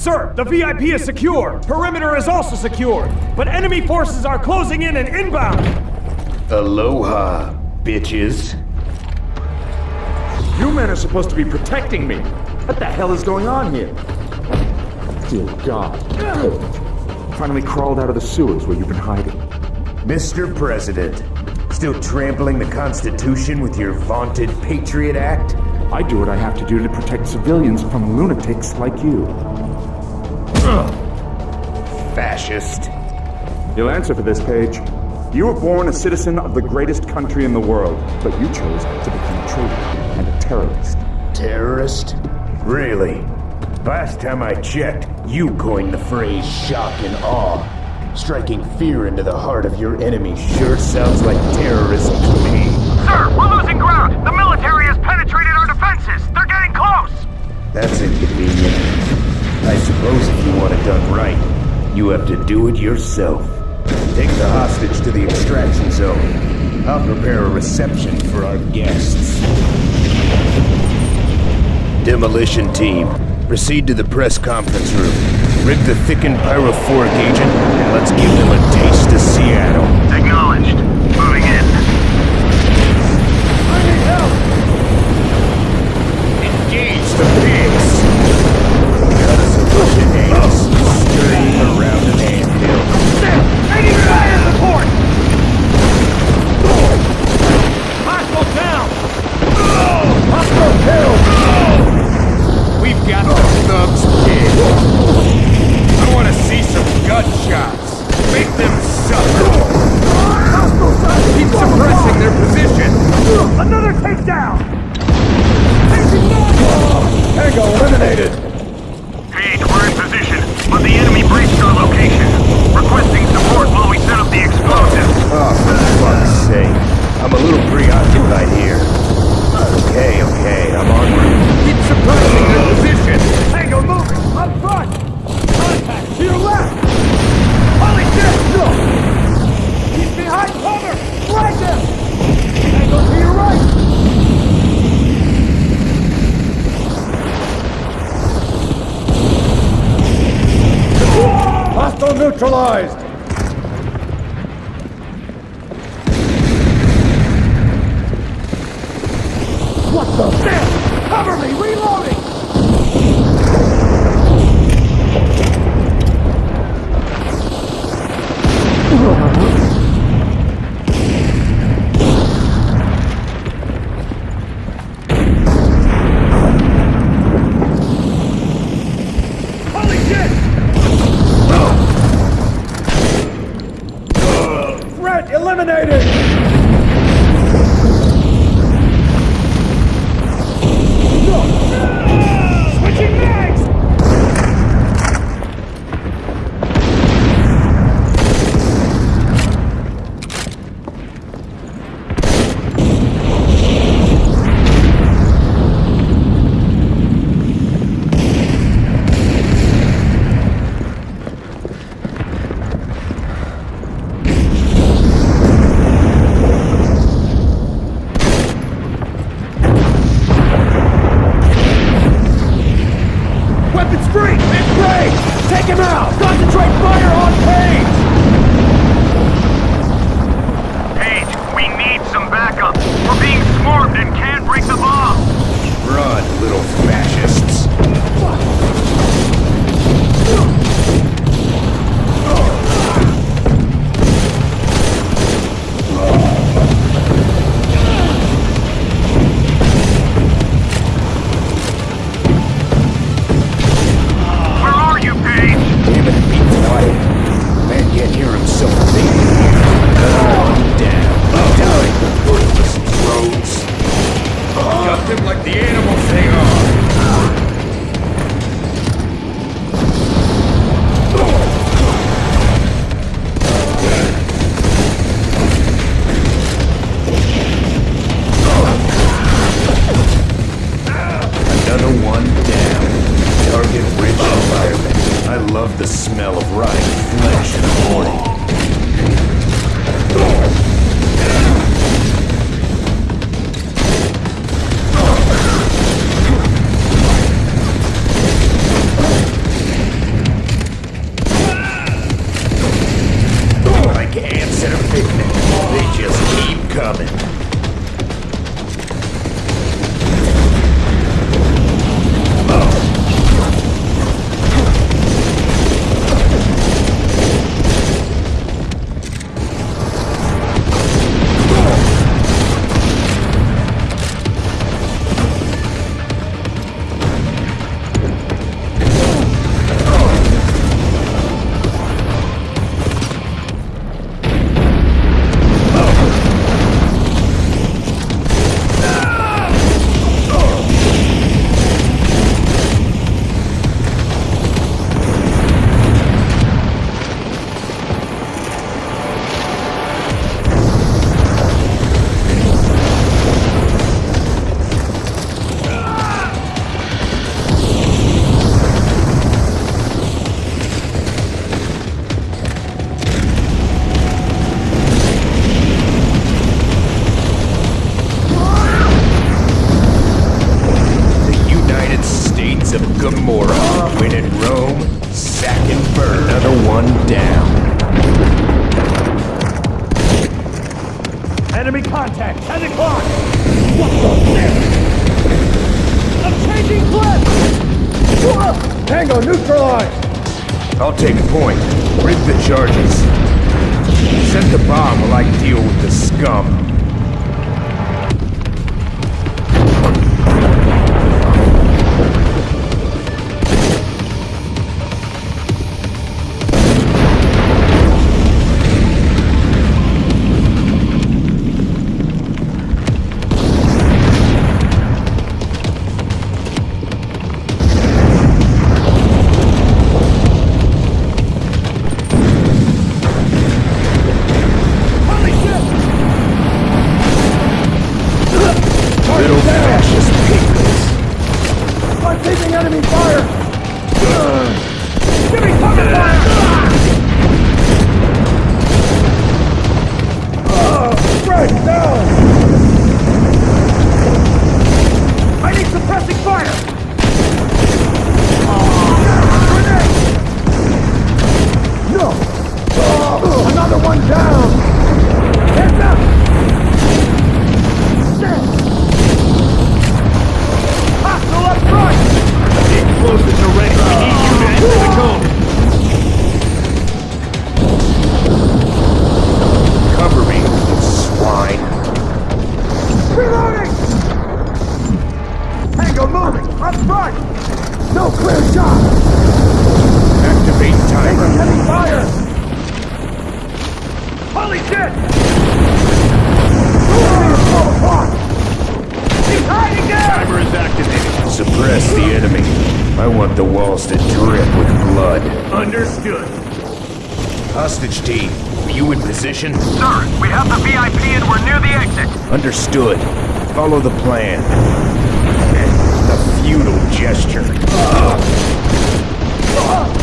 Sir, the VIP is secure. Perimeter is also secure. But enemy forces are closing in and inbound. Aloha, bitches. You men are supposed to be protecting me. What the hell is going on here? Dear God. Finally crawled out of the sewers where you've been hiding. Mr. President, still trampling the Constitution with your vaunted Patriot Act? I do what I have to do to protect civilians from lunatics like you. Fascist. You'll answer for this, Paige. You were born a citizen of the greatest country in the world, but you chose to become a traitor and a terrorist. Terrorist? Really? Last time I checked, you coined the phrase shock and awe. Striking fear into the heart of your enemy sure sounds like terrorism to me. Sir, you have to do it yourself. Take the hostage to the extraction zone. I'll prepare a reception for our guests. Demolition team, proceed to the press conference room. Rig the thickened pyrophoric agent, and let's give them a taste of Seattle. Eliminated. Paige, we're in position, but the enemy breached our location. Requesting support while we set up the explosives. Oh, for fuck's sake. I'm a little preoccupied here. Okay, okay, I'm on Hostile neutralized! Eliminated! of win at Rome, sack and burn. Another one down. Enemy contact, 10 o'clock! What the I'm changing clip! Tango, neutralized! I'll take point. Bring the charges. Set the bomb while I deal with the scum. We have the VIP and we're near the exit. Understood. Follow the plan. The feudal gesture. Sir,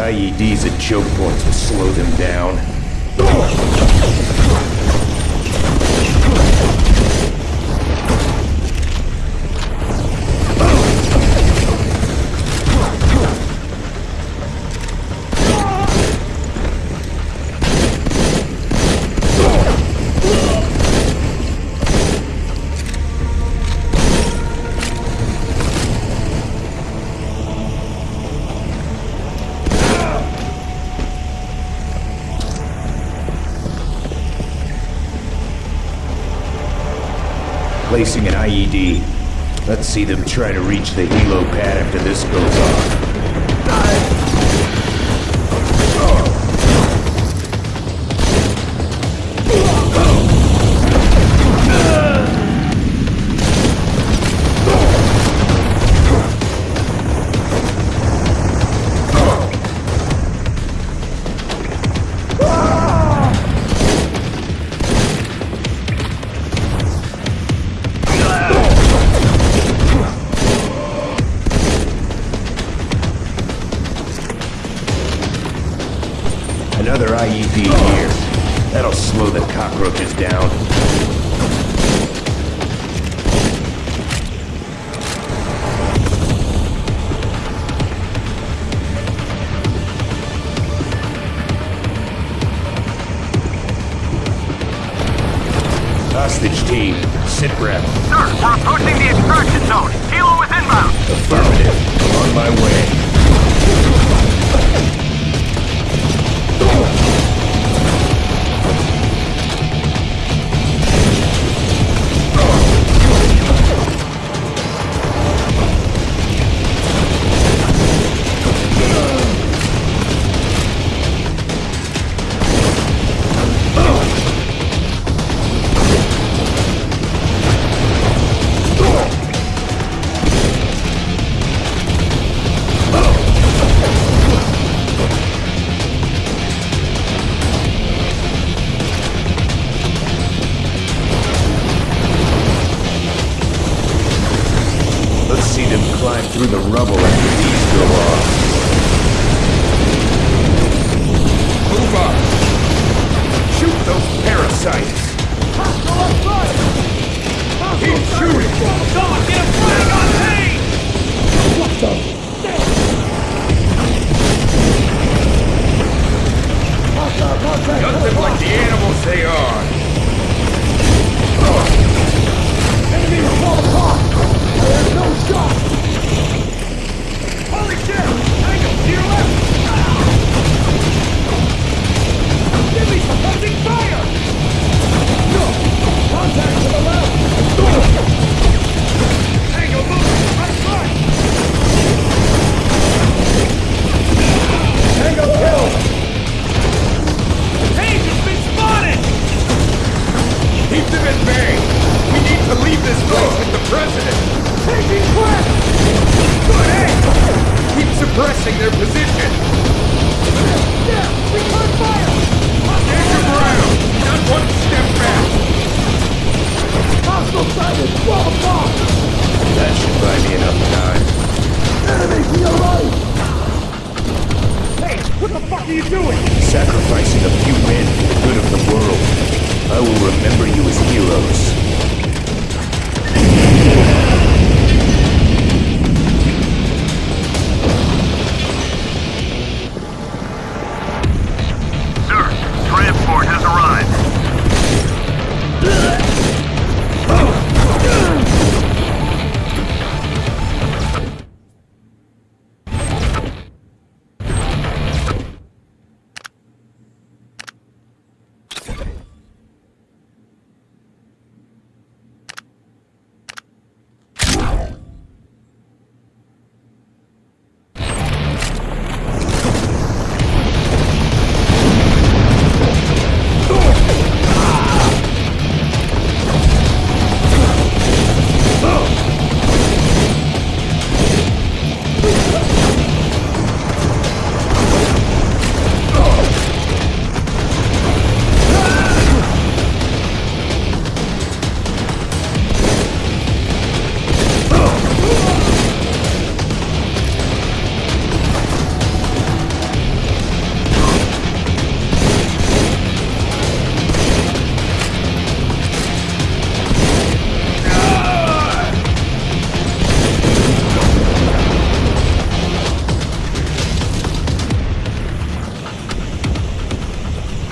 IEDs at choke points will slow them down. Placing an IED. Let's see them try to reach the helo pad after this goes off. IED here. That'll slow the cockroaches down. Hostage team, sit rep. Sir, we're approaching the extraction zone.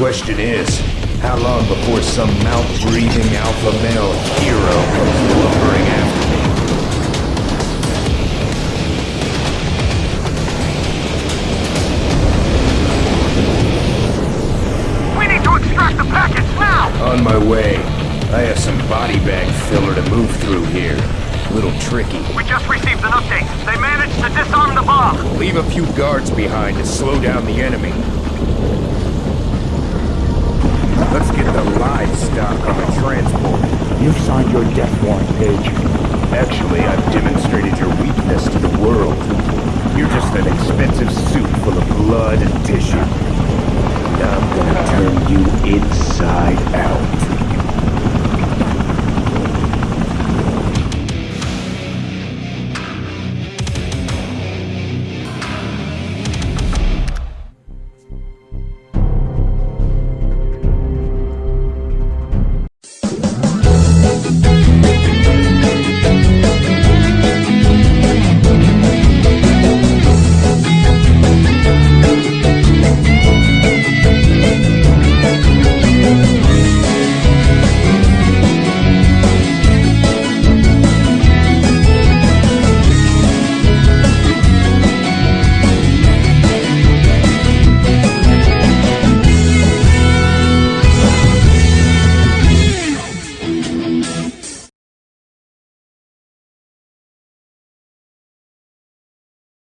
question is, how long before some mouth-breathing alpha male hero Deixa.